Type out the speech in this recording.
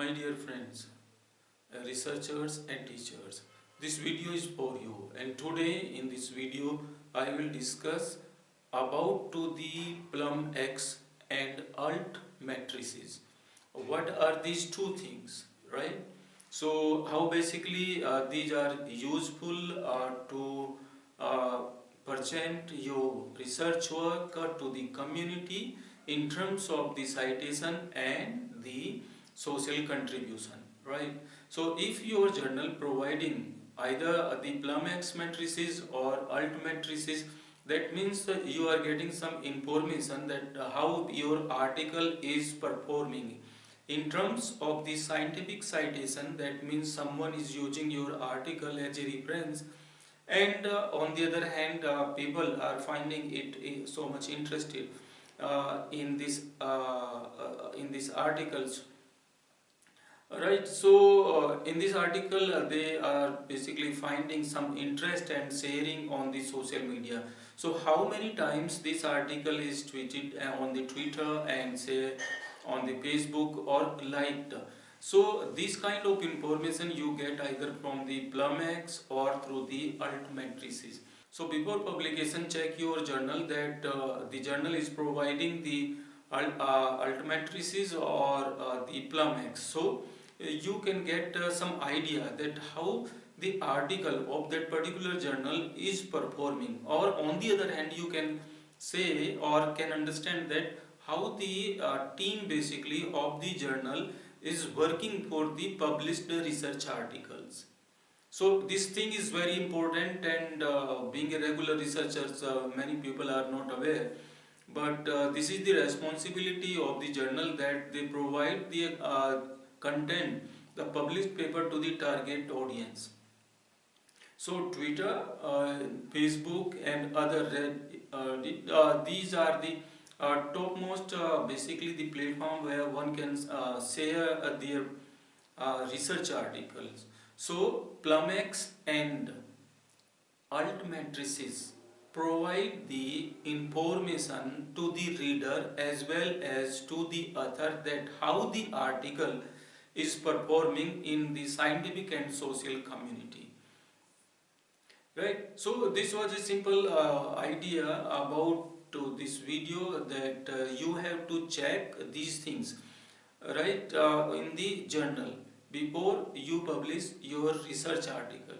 my dear friends uh, researchers and teachers this video is for you. And today in this video I will discuss about to the PlumX and alt matrices. What are these two things right? So how basically uh, these are useful uh, to uh, present your research work to the community in terms of the citation and the social contribution right? So if your journal providing either the plumx matrices or alt matrices that means you are getting some information that how your article is performing. In terms of the scientific citation that means someone is using your article as a reference. And uh, on the other hand uh, people are finding it uh, so much interested uh, in this uh, uh, in these articles right so uh, in this article uh, they are basically finding some interest and sharing on the social media. So how many times this article is tweeted uh, on the twitter and say on the facebook or liked? So this kind of information you get either from the plumx or through the alt matrices. So before publication check your journal that uh, the journal is providing the uh, alt matrices or uh, the plumx. So you can get uh, some idea that how the article of that particular journal is performing or on the other hand you can say or can understand that how the uh, team basically of the journal is working for the published research articles. So this thing is very important and uh, being a regular researcher, uh, many people are not aware. But uh, this is the responsibility of the journal that they provide the uh, content, the published paper to the target audience. So Twitter, uh, Facebook and other, uh, uh, these are the uh, topmost uh, basically the platform where one can share their research articles. So plumx and alt matrices provide the information to the reader as well as to the author that how the article is performing in the scientific and social community. Right? So this was a simple uh, idea about to this video that uh, you have to check these things. Right uh, in the journal before you publish your research article